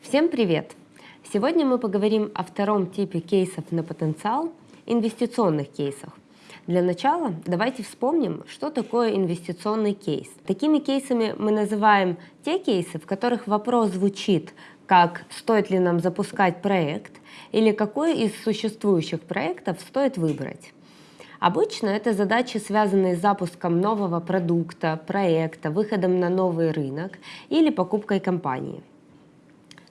Всем привет! Сегодня мы поговорим о втором типе кейсов на потенциал – инвестиционных кейсах. Для начала давайте вспомним, что такое инвестиционный кейс. Такими кейсами мы называем те кейсы, в которых вопрос звучит как «стоит ли нам запускать проект?» или «какой из существующих проектов стоит выбрать?». Обычно это задачи, связанные с запуском нового продукта, проекта, выходом на новый рынок или покупкой компании.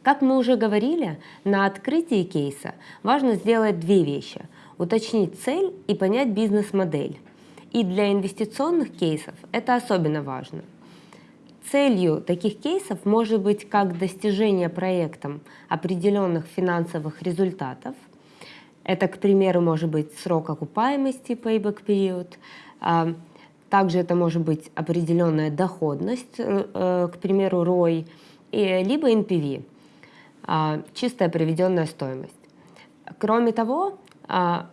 Как мы уже говорили, на открытии кейса важно сделать две вещи – уточнить цель и понять бизнес-модель. И для инвестиционных кейсов это особенно важно. Целью таких кейсов может быть как достижение проектом определенных финансовых результатов. Это, к примеру, может быть срок окупаемости, payback период. А, также это может быть определенная доходность, э, э, к примеру, ROI, либо NPV – чистая приведенная стоимость. Кроме того, а,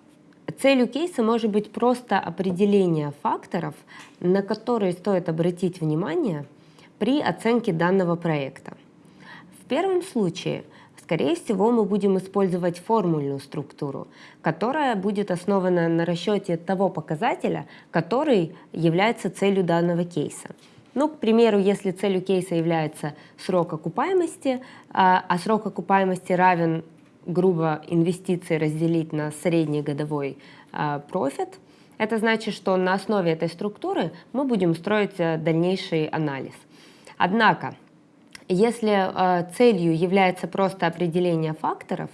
целью кейса может быть просто определение факторов, на которые стоит обратить внимание при оценке данного проекта. В первом случае, скорее всего, мы будем использовать формульную структуру, которая будет основана на расчете того показателя, который является целью данного кейса. Ну, к примеру, если целью кейса является срок окупаемости, а, а срок окупаемости равен, грубо, инвестиции разделить на средний годовой а, профит, это значит, что на основе этой структуры мы будем строить э, дальнейший анализ. Однако, если э, целью является просто определение факторов,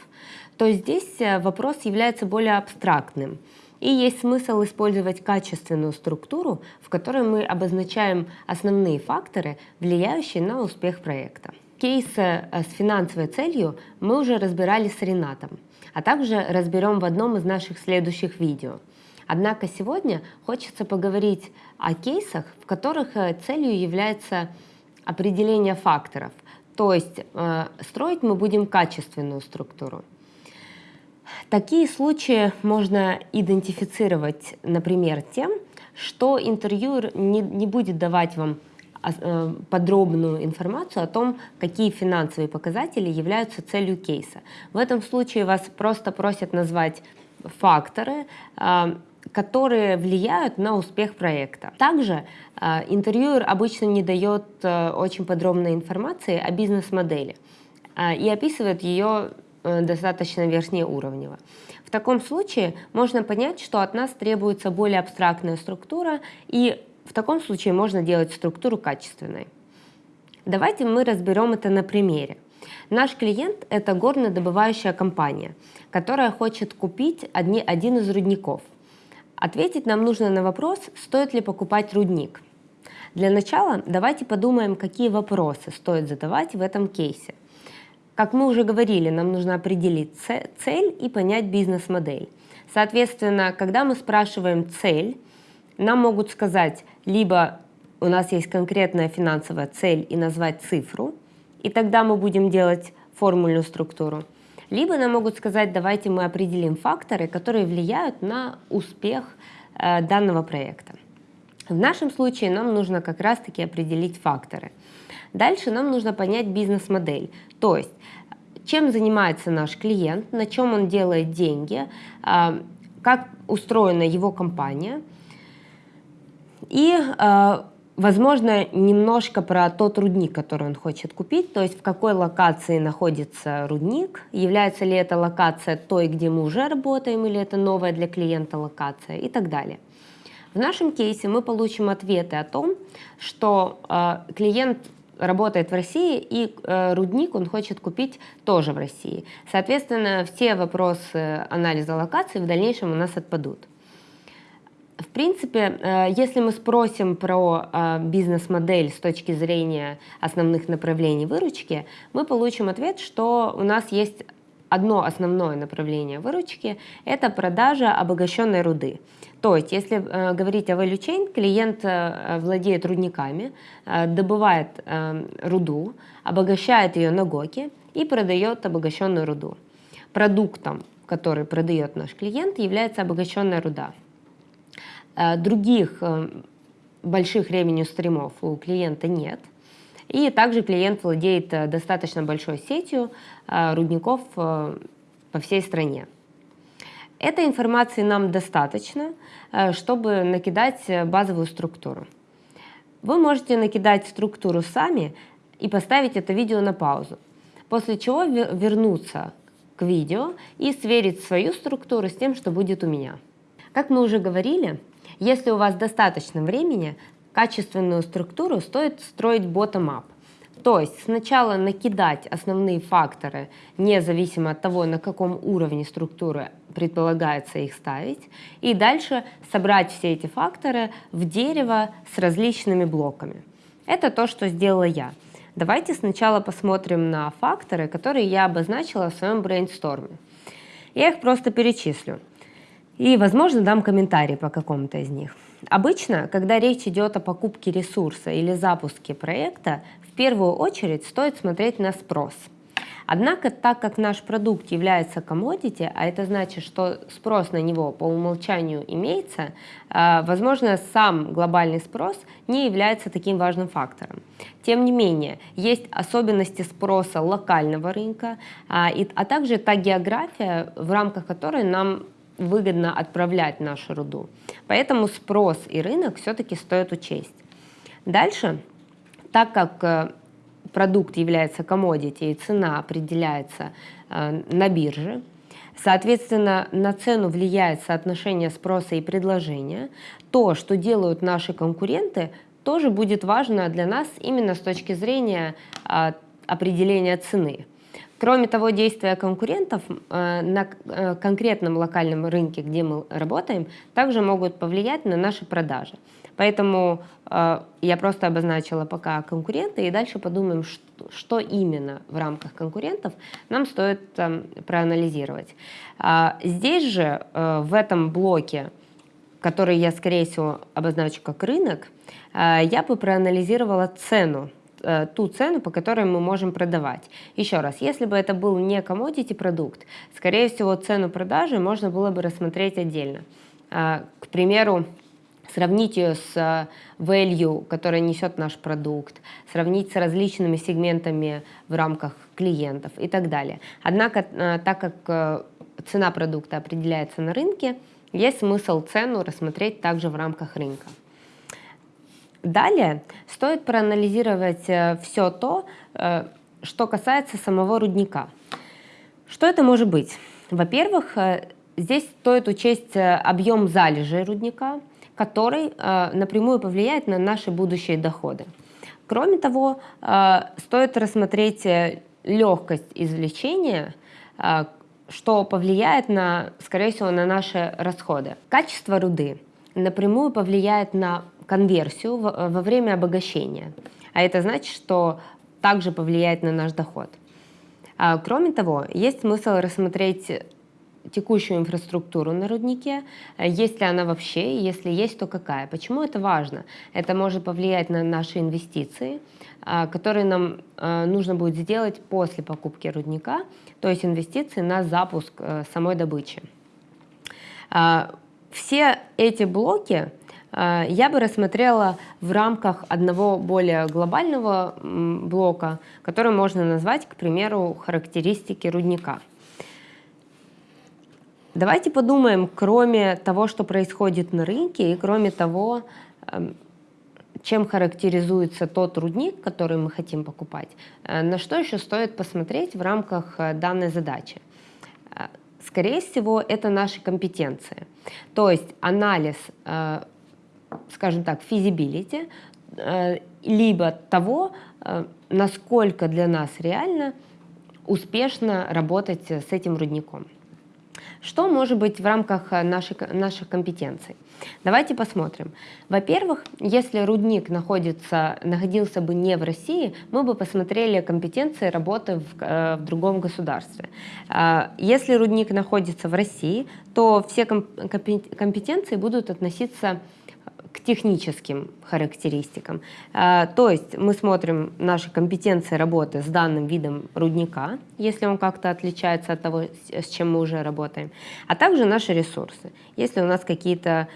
то здесь э, вопрос является более абстрактным – и есть смысл использовать качественную структуру, в которой мы обозначаем основные факторы, влияющие на успех проекта. Кейсы э, с финансовой целью мы уже разбирали с Ренатом, а также разберем в одном из наших следующих видео. Однако сегодня хочется поговорить о кейсах, в которых э, целью является определение факторов, то есть э, строить мы будем качественную структуру. Такие случаи можно идентифицировать, например, тем, что интервьюер не, не будет давать вам а, э, подробную информацию о том, какие финансовые показатели являются целью кейса. В этом случае вас просто просят назвать факторы, а, которые влияют на успех проекта. Также а, интервьюер обычно не дает э, очень подробной информации о бизнес-модели и описывает ее Э, достаточно верхнеуровнево. В таком случае можно понять, что от нас требуется более абстрактная структура, и в таком случае можно делать структуру качественной. Давайте мы разберем это на примере. Наш клиент – это горнодобывающая компания, которая хочет купить одни, один из рудников. Ответить нам нужно на вопрос, стоит ли покупать рудник. Для начала давайте подумаем, какие вопросы стоит задавать в этом кейсе. Как мы уже говорили, нам нужно определить цель и понять бизнес-модель. Соответственно, когда мы спрашиваем цель, нам могут сказать, либо у нас есть конкретная финансовая цель и назвать цифру, и тогда мы будем делать формульную структуру. Либо нам могут сказать, давайте мы определим факторы, которые влияют на успех э, данного проекта. В нашем случае нам нужно как раз-таки определить факторы. Дальше нам нужно понять бизнес-модель, то есть чем занимается наш клиент, на чем он делает деньги, а, как устроена его компания. И, а, возможно, немножко про тот рудник, который он хочет купить, то есть в какой локации находится рудник, является ли эта локация той, где мы уже работаем, или это новая для клиента локация и так далее. В нашем кейсе мы получим ответы о том, что э, клиент работает в России, и э, рудник он хочет купить тоже в России. Соответственно, все вопросы анализа локации в дальнейшем у нас отпадут. В принципе, э, если мы спросим про э, бизнес-модель с точки зрения основных направлений выручки, мы получим ответ, что у нас есть одно основное направление выручки – это продажа обогащенной руды. То есть, если э, говорить о value chain, клиент э, владеет рудниками, э, добывает э, руду, обогащает ее на ГОКе и продает обогащенную руду. Продуктом, который продает наш клиент, является обогащенная руда. Э, других э, больших revenue стримов у клиента нет. И также клиент владеет достаточно большой сетью рудников по всей стране. Этой информации нам достаточно, чтобы накидать базовую структуру. Вы можете накидать структуру сами и поставить это видео на паузу, после чего вернуться к видео и сверить свою структуру с тем, что будет у меня. Как мы уже говорили, если у вас достаточно времени, качественную структуру стоит строить bottom-up. То есть сначала накидать основные факторы, независимо от того, на каком уровне структуры предполагается их ставить, и дальше собрать все эти факторы в дерево с различными блоками. Это то, что сделала я. Давайте сначала посмотрим на факторы, которые я обозначила в своем брейнсторме. Я их просто перечислю. И, возможно, дам комментарий по какому-то из них. Обычно, когда речь идет о покупке ресурса или запуске проекта, в первую очередь стоит смотреть на спрос. Однако, так как наш продукт является commodity, а это значит, что спрос на него по умолчанию имеется, а, возможно, сам глобальный спрос не является таким важным фактором. Тем не менее, есть особенности спроса локального рынка, а, а также та география, в рамках которой нам выгодно отправлять нашу руду. Поэтому спрос и рынок все-таки стоит учесть. Дальше, так как э, продукт является commodity и цена определяется э, на бирже, Соответственно, на цену влияет соотношение спроса и предложения. То, что делают наши конкуренты, тоже будет важно для нас именно с точки зрения э, определения цены. Кроме того, действия конкурентов э, на э, конкретном локальном рынке, где мы работаем, также могут повлиять на наши продажи. Поэтому э, я просто обозначила пока конкуренты, и дальше подумаем, что, именно в рамках конкурентов нам стоит проанализировать. Э, здесь же, в этом блоке, который я, скорее всего, обозначу как рынок, я бы проанализировала цену э, ту цену, по которой мы можем продавать. Еще раз, если бы это был не commodity продукт, скорее всего, цену продажи можно было бы рассмотреть отдельно. К примеру, сравнить ее с э, value, который несет наш продукт, сравнить с различными сегментами в рамках клиентов и так далее. Однако, э, так как э, цена продукта определяется на рынке, есть смысл цену рассмотреть также в рамках рынка. Далее стоит проанализировать все то, что касается самого рудника. Что это может быть? Во-первых, здесь стоит учесть объем залежей рудника, который э, напрямую повлияет на наши будущие доходы. Кроме того, э, стоит рассмотреть э, легкость извлечения, что повлияет, на, скорее всего, на наши расходы. Качество руды напрямую повлияет на конверсию во время обогащения, а это значит, что также повлияет на наш доход. Кроме того, есть смысл рассмотреть текущую инфраструктуру на руднике, э, есть ли она вообще, если есть, то какая. Почему это важно? Это может повлиять на наши инвестиции, а, которые нам э, нужно будет сделать после покупки рудника, то есть инвестиции на запуск э, самой добычи. А, все эти блоки я бы рассмотрела в рамках одного более глобального блока, который можно назвать, к примеру, характеристики рудника. Давайте подумаем, кроме того, что происходит на рынке, и кроме того, эм, чем характеризуется тот рудник, который мы хотим покупать, э, на что еще стоит посмотреть в рамках э, данной задачи. Э, скорее всего, это наши компетенции. То есть анализ, скажем так, feasibility, либо того, насколько для нас реально успешно работать с этим рудником. Что может быть в рамках э, нашей, наших компетенций? Давайте посмотрим. Во-первых, если рудник находится, находился бы не в России, мы бы посмотрели компетенции работы в, э, в другом государстве. Если рудник находится в России, то все компетенции будут относиться техническим характеристикам. А, то есть мы смотрим наши компетенции работы с данным видом рудника, если он как-то отличается от того, с чем мы уже работаем, а также наши ресурсы. Если у нас какие-то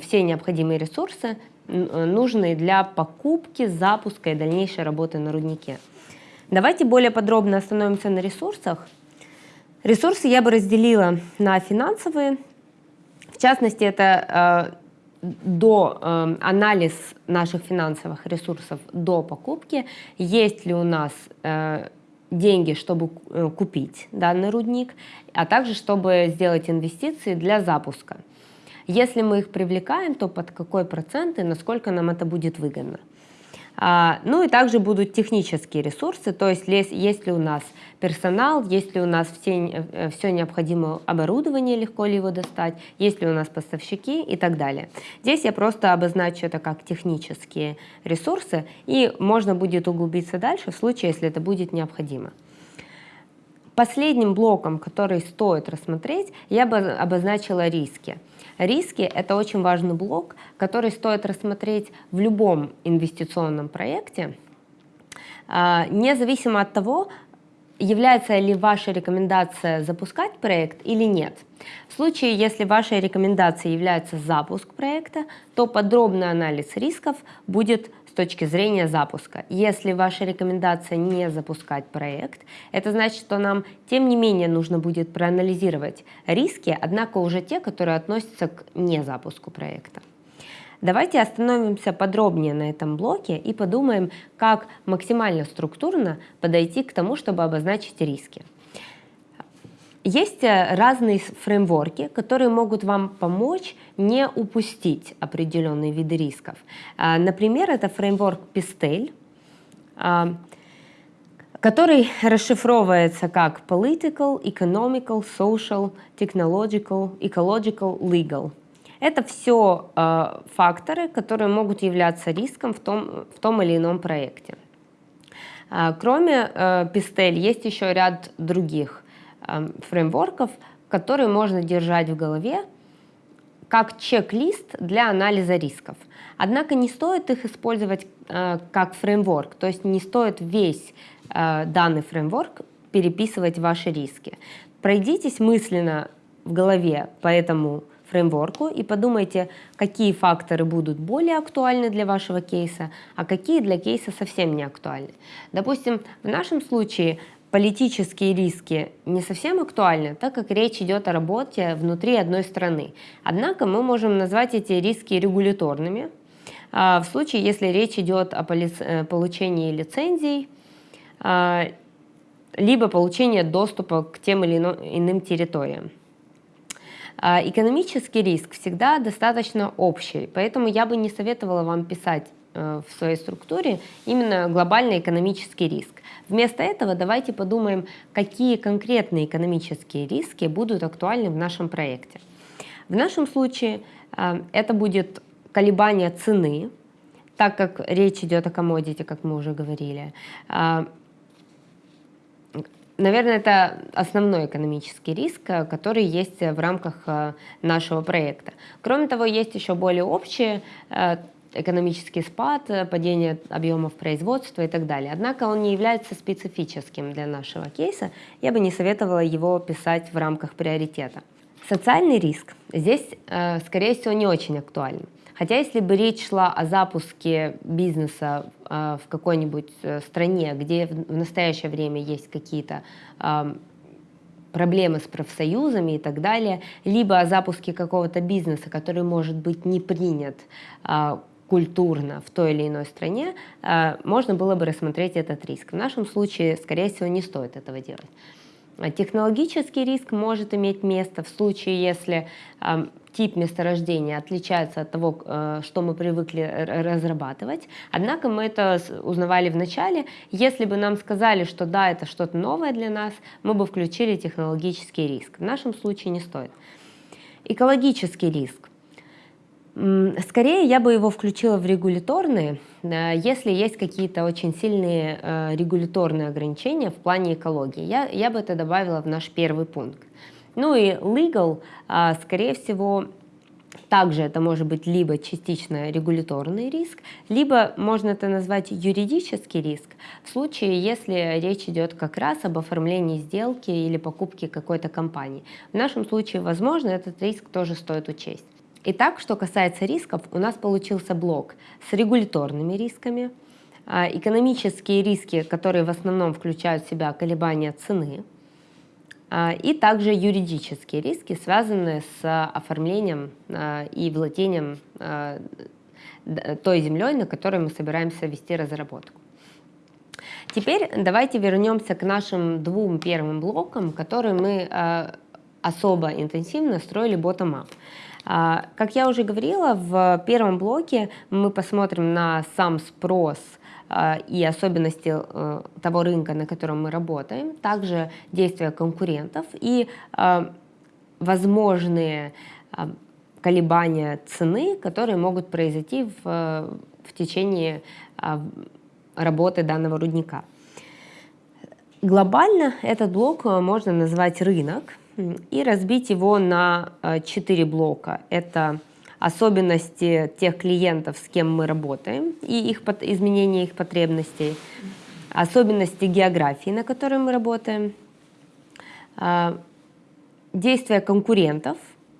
все необходимые ресурсы нужные для покупки, запуска и дальнейшей работы на руднике. Давайте более подробно остановимся на ресурсах. Ресурсы я бы разделила на финансовые. В частности, это э, до э, анализ наших финансовых ресурсов до покупки, есть ли у нас э, деньги, чтобы э, купить данный рудник, а также чтобы сделать инвестиции для запуска. Если мы их привлекаем, то под какой процент и насколько нам это будет выгодно. А, ну и также будут технические ресурсы, то есть есть ли у нас персонал, есть ли у нас все, э, все необходимое оборудование, легко ли его достать, есть ли у нас поставщики и так далее. Здесь я просто обозначу это как технические ресурсы, и можно будет углубиться дальше в случае, если это будет необходимо. Последним блоком, который стоит рассмотреть, я бы обозначила риски. Риски – это очень важный блок, который стоит рассмотреть в любом инвестиционном проекте, а, независимо от того, является ли ваша рекомендация запускать проект или нет. В случае, если вашей рекомендацией является запуск проекта, то подробный анализ рисков будет точки зрения запуска. Если ваша рекомендация не запускать проект, это значит, что нам тем не менее нужно будет проанализировать риски, однако уже те, которые относятся к незапуску проекта. Давайте остановимся подробнее на этом блоке и подумаем, как максимально структурно подойти к тому, чтобы обозначить риски. Есть э, разные фреймворки, которые могут вам помочь не упустить определенные виды рисков. А, например, это фреймворк Pistel, а, который расшифровывается как Political, Economical, Social, Technological, Ecological, Legal. Это все э, факторы, которые могут являться риском в том, в том или ином проекте. Кроме э, есть еще ряд других фреймворков, которые можно держать в голове как чек-лист для анализа рисков. Однако не стоит их использовать э, как фреймворк, то есть не стоит весь э, данный фреймворк переписывать ваши риски. Пройдитесь мысленно в голове по этому фреймворку и подумайте, какие факторы будут более актуальны для вашего кейса, а какие для кейса совсем не актуальны. Допустим, в нашем случае политические риски не совсем актуальны, так как речь идет о работе внутри одной страны. Однако мы можем назвать эти риски регуляторными, а, в случае, если речь идет о э, получении лицензий, а, либо получении доступа к тем или иным территориям. А, экономический риск всегда достаточно общий, поэтому я бы не советовала вам писать в своей структуре именно глобальный экономический риск. Вместо этого давайте подумаем, какие конкретные экономические риски будут актуальны в нашем проекте. В нашем случае э, это будет колебание цены, так как речь идет о комодите, как мы уже говорили. Э, наверное, это основной экономический риск, который есть в рамках э, нашего проекта. Кроме того, есть еще более общие экономический спад, падение объемов производства и так далее. Однако он не является специфическим для нашего кейса. Я бы не советовала его писать в рамках приоритета. Социальный риск здесь, э, скорее всего, не очень актуален. Хотя если бы речь шла о запуске бизнеса э, в какой-нибудь э, стране, где в настоящее время есть какие-то проблемы с профсоюзами и так далее, либо о запуске какого-то бизнеса, который может быть не принят культурно в той или иной стране, э, можно было бы рассмотреть этот риск. В нашем случае, скорее всего, не стоит этого делать. А технологический риск может иметь место в случае, если э, тип месторождения отличается от того, э, что мы привыкли разрабатывать. Однако мы это узнавали в начале. Если бы нам сказали, что да, это что-то новое для нас, мы бы включили технологический риск. В нашем случае не стоит. Экологический риск. Скорее я бы его включила в регуляторные, если есть какие-то очень сильные э, регуляторные ограничения в плане экологии. Я, я бы это добавила в наш первый пункт. Ну и legal, а, скорее всего, также это может быть либо частично регуляторный риск, либо можно это назвать юридический риск в случае, если речь идет как раз об оформлении сделки или покупке какой-то компании. В нашем случае, возможно, этот риск тоже стоит учесть. Итак, что касается рисков, у нас получился блок с регуляторными рисками, а, экономические риски, которые в основном включают в себя колебания цены, а, и также юридические риски, связанные с оформлением а, и владением той землей, на которой мы собираемся вести разработку. Теперь давайте вернемся к нашим двум первым блокам, которые мы особо интенсивно строили bottom-up. А, как я уже говорила, в первом блоке мы посмотрим на сам спрос а, и особенности э, того рынка, на котором мы работаем, также действия конкурентов и а, возможные колебания цены, которые могут произойти в, в течение работы данного рудника. Глобально этот блок можно назвать рынок, и разбить его на э, четыре блока. Это особенности тех клиентов, с кем мы работаем, и их изменение их потребностей, особенности географии, на которой мы работаем, а, действия конкурентов,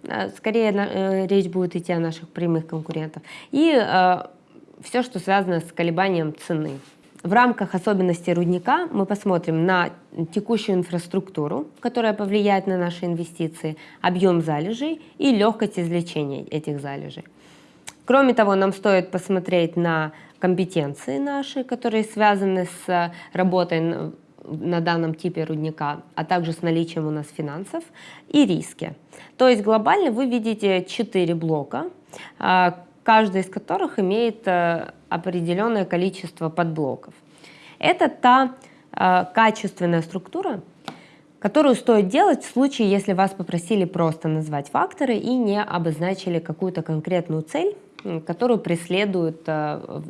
а, скорее э, речь будет идти о наших прямых конкурентах, и э, все, что связано с колебанием цены. В рамках особенностей рудника мы посмотрим на текущую инфраструктуру, которая повлияет на наши инвестиции, объем залежей и легкость извлечения этих залежей. Кроме того, нам стоит посмотреть на компетенции наши, которые связаны с работой на данном типе рудника, а также с наличием у нас финансов и риски. То есть глобально вы видите четыре блока, каждый из которых имеет э, определенное количество подблоков. Это та э, качественная структура, которую стоит делать в случае, если вас попросили просто назвать факторы и не обозначили какую-то конкретную цель, которую преследует э,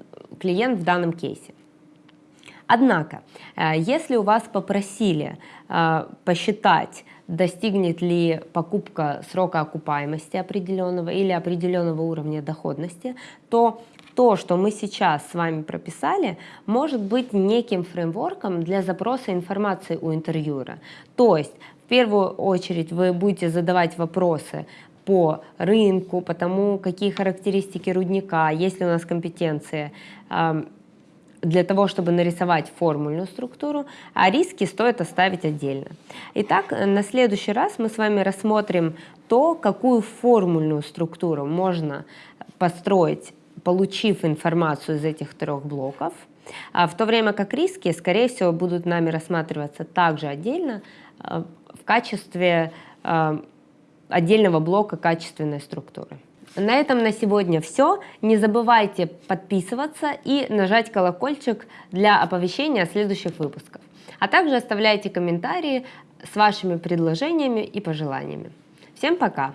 клиент в данном кейсе. Однако, если у вас попросили посчитать достигнет ли покупка срока окупаемости определенного или определенного уровня доходности, то то, что мы сейчас с вами прописали, может быть неким фреймворком для запроса информации у интервьюера. То есть, в первую очередь, вы будете задавать вопросы по рынку, по тому, какие характеристики рудника, есть ли у нас компетенции, для того, чтобы нарисовать формульную структуру, а риски стоит оставить отдельно. Итак, на следующий раз мы с вами рассмотрим то, какую формульную структуру можно построить, получив информацию из этих трех блоков, а в то время как риски, скорее всего, будут нами рассматриваться также отдельно э, в качестве э, отдельного блока качественной структуры. На этом на сегодня все. Не забывайте подписываться и нажать колокольчик для оповещения о следующих выпусках. А также оставляйте комментарии с вашими предложениями и пожеланиями. Всем пока!